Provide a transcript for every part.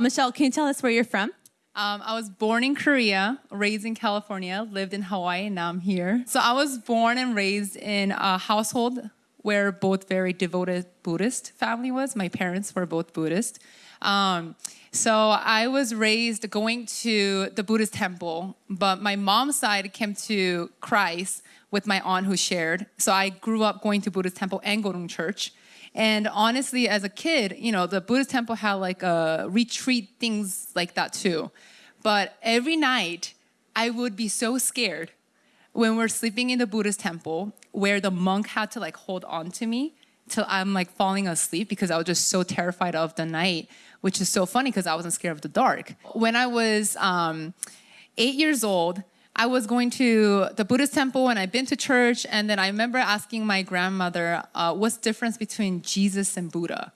Michelle, can you tell us where you're from? Um, I was born in Korea, raised in California, lived in Hawaii, and now I'm here. So I was born and raised in a household where both very devoted Buddhist family was. My parents were both Buddhist. Um, so I was raised going to the Buddhist temple, but my mom's side came to Christ with my aunt who shared. So I grew up going to Buddhist temple and to church. And honestly, as a kid, you know, the Buddhist temple had like a retreat things like that too. But every night, I would be so scared when we're sleeping in the Buddhist temple where the monk had to like hold on to me till I'm like falling asleep because I was just so terrified of the night, which is so funny because I wasn't scared of the dark. When I was um, eight years old, I was going to the Buddhist temple and I've been to church. And then I remember asking my grandmother, uh, what's the difference between Jesus and Buddha?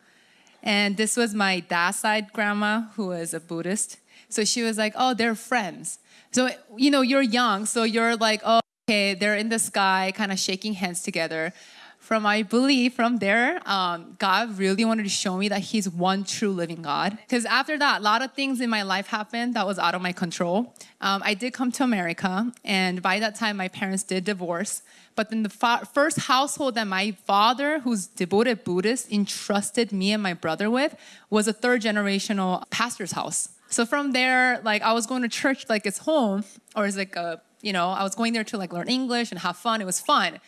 And this was my dad's side grandma who was a Buddhist. So she was like, oh, they're friends. So, you know, you're young, so you're like, oh, okay, they're in the sky, kind of shaking hands together from I believe from there, um, God really wanted to show me that He's one true living God. Because after that, a lot of things in my life happened that was out of my control. Um, I did come to America, and by that time, my parents did divorce. But then the first household that my father, who's devoted Buddhist, entrusted me and my brother with was a third generational pastor's house. So from there, like I was going to church like it's home, or it's like a, you know, I was going there to like learn English and have fun. It was fun.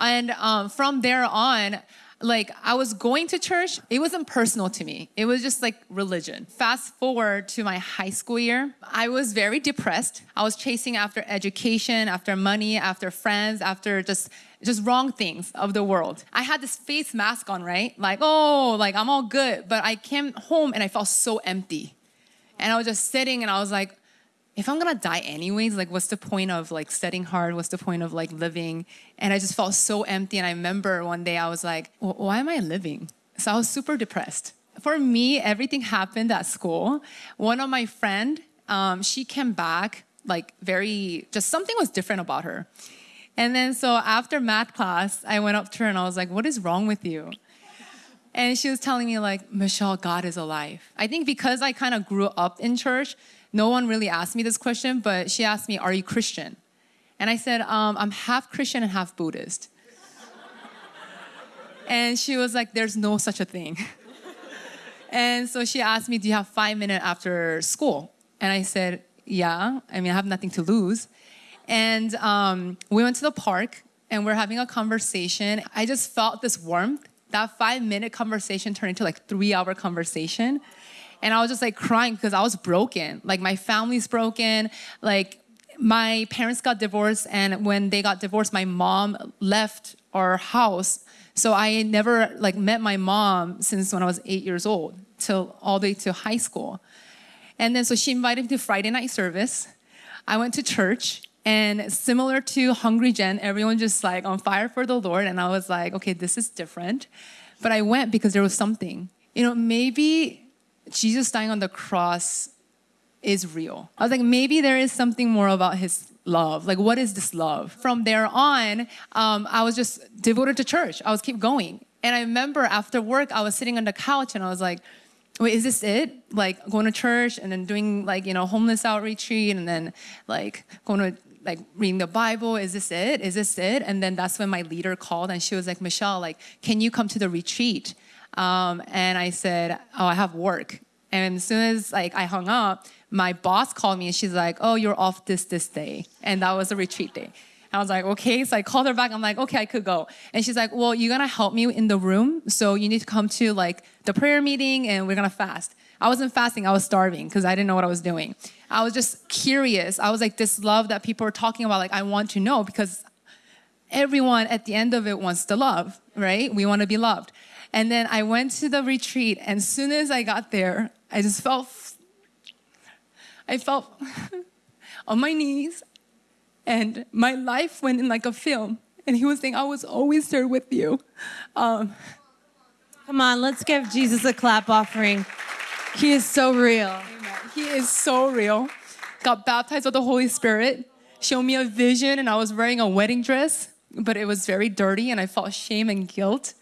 And um, from there on, like I was going to church, it wasn't personal to me. It was just like religion. Fast forward to my high school year, I was very depressed. I was chasing after education, after money, after friends, after just just wrong things of the world. I had this face mask on, right? Like, oh, like I'm all good. But I came home and I felt so empty. And I was just sitting and I was like, if I'm gonna die anyways, like what's the point of like studying hard? What's the point of like living? And I just felt so empty. And I remember one day I was like, well, why am I living? So I was super depressed. For me, everything happened at school. One of my friend, um, she came back like very, just something was different about her. And then so after math class, I went up to her and I was like, what is wrong with you? And she was telling me like, Michelle, God is alive. I think because I kind of grew up in church, no one really asked me this question, but she asked me, Are you Christian? And I said, um, I'm half Christian and half Buddhist. and she was like, There's no such a thing. and so she asked me, Do you have five minutes after school? And I said, Yeah, I mean, I have nothing to lose. And um, we went to the park and we're having a conversation. I just felt this warmth. That five minute conversation turned into like three hour conversation. And I was just like crying because I was broken. Like my family's broken. Like my parents got divorced, and when they got divorced, my mom left our house. So I never like met my mom since when I was eight years old till all the way to high school. And then so she invited me to Friday night service. I went to church and similar to Hungry Gen, everyone just like on fire for the Lord. And I was like, okay, this is different. But I went because there was something. You know, maybe Jesus dying on the cross is real. I was like, maybe there is something more about his love. Like, what is this love? From there on, um, I was just devoted to church. I was keep going. And I remember after work, I was sitting on the couch and I was like, wait, is this it? Like going to church and then doing like, you know, homeless outreach and then like going to like reading the Bible. Is this it? Is this it? And then that's when my leader called and she was like, Michelle, like, can you come to the retreat? Um, and I said, oh, I have work. And as soon as like I hung up, my boss called me and she's like, oh, you're off this, this day. And that was a retreat day. I was like, okay. So I called her back. I'm like, okay, I could go. And she's like, well, you're going to help me in the room. So you need to come to like the prayer meeting and we're going to fast. I wasn't fasting. I was starving because I didn't know what I was doing. I was just curious. I was like, this love that people are talking about, like, I want to know because everyone at the end of it wants to love, right? We want to be loved. And then I went to the retreat, and as soon as I got there, I just felt, I felt on my knees, and my life went in like a film. And he was saying, I was always there with you. Um, Come on, let's give Jesus a clap offering. He is so real. Amen. He is so real. Got baptized with the Holy Spirit, showed me a vision, and I was wearing a wedding dress, but it was very dirty, and I felt shame and guilt.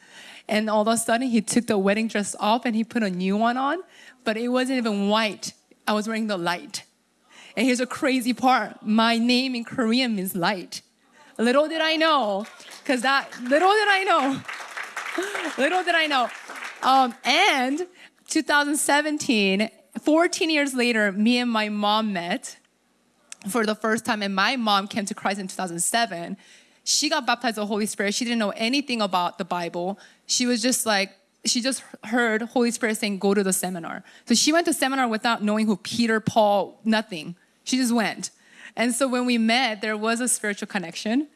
And all of a sudden, he took the wedding dress off and he put a new one on, but it wasn't even white. I was wearing the light. And here's a crazy part my name in Korean means light. Little did I know, because that, little did I know, little did I know. Um, and 2017, 14 years later, me and my mom met for the first time, and my mom came to Christ in 2007. She got baptized with the Holy Spirit. She didn't know anything about the Bible. She was just like, she just heard Holy Spirit saying, go to the seminar. So she went to seminar without knowing who Peter, Paul, nothing. She just went. And so when we met, there was a spiritual connection.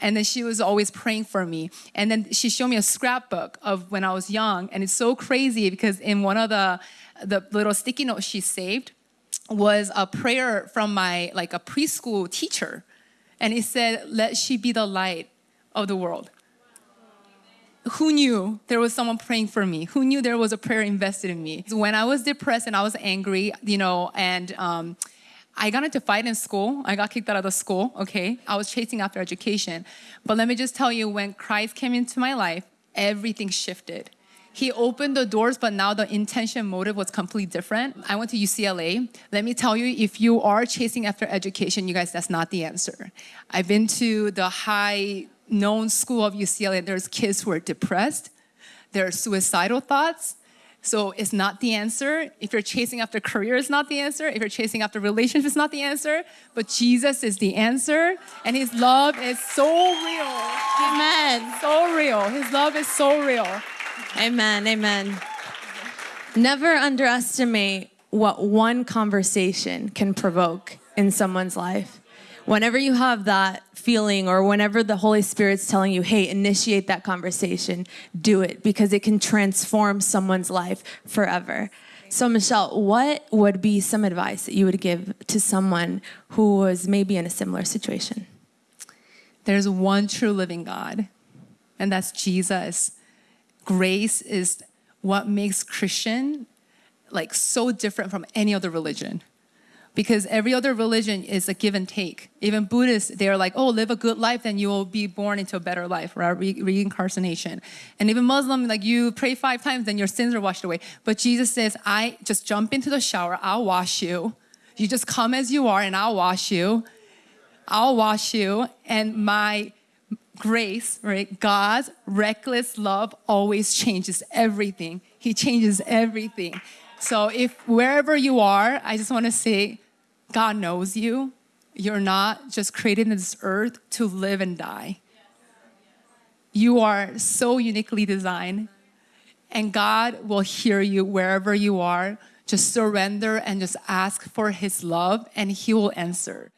And then she was always praying for me. And then she showed me a scrapbook of when I was young. And it's so crazy because in one of the, the little sticky notes she saved was a prayer from my, like a preschool teacher. And it said, let she be the light of the world. Who knew there was someone praying for me? Who knew there was a prayer invested in me? When I was depressed and I was angry, you know, and um, I got into fight in school. I got kicked out of the school, okay? I was chasing after education. But let me just tell you, when Christ came into my life, everything shifted. He opened the doors, but now the intention motive was completely different. I went to UCLA. Let me tell you, if you are chasing after education, you guys, that's not the answer. I've been to the high known school of UCLA. There's kids who are depressed. There are suicidal thoughts. So it's not the answer. If you're chasing after career, it's not the answer. If you're chasing after relationships, it's not the answer. But Jesus is the answer. And his love is so real. Amen. So real. His love is so real. Amen. Amen. Never underestimate what one conversation can provoke in someone's life. Whenever you have that feeling or whenever the Holy Spirit's telling you, hey, initiate that conversation, do it because it can transform someone's life forever. So, Michelle, what would be some advice that you would give to someone who was maybe in a similar situation? There's one true living God, and that's Jesus. Grace is what makes Christian like so different from any other religion because every other religion is a give and take. Even Buddhists, they're like, oh, live a good life, then you will be born into a better life, right? Re- reincarnation. And even Muslim, like you pray five times, then your sins are washed away. But Jesus says, I just jump into the shower, I'll wash you. You just come as you are, and I'll wash you. I'll wash you, and my grace, right? God's reckless love always changes everything. He changes everything. So if wherever you are, I just want to say, God knows you. You're not just created in this earth to live and die. You are so uniquely designed, and God will hear you wherever you are. Just surrender and just ask for His love, and He will answer.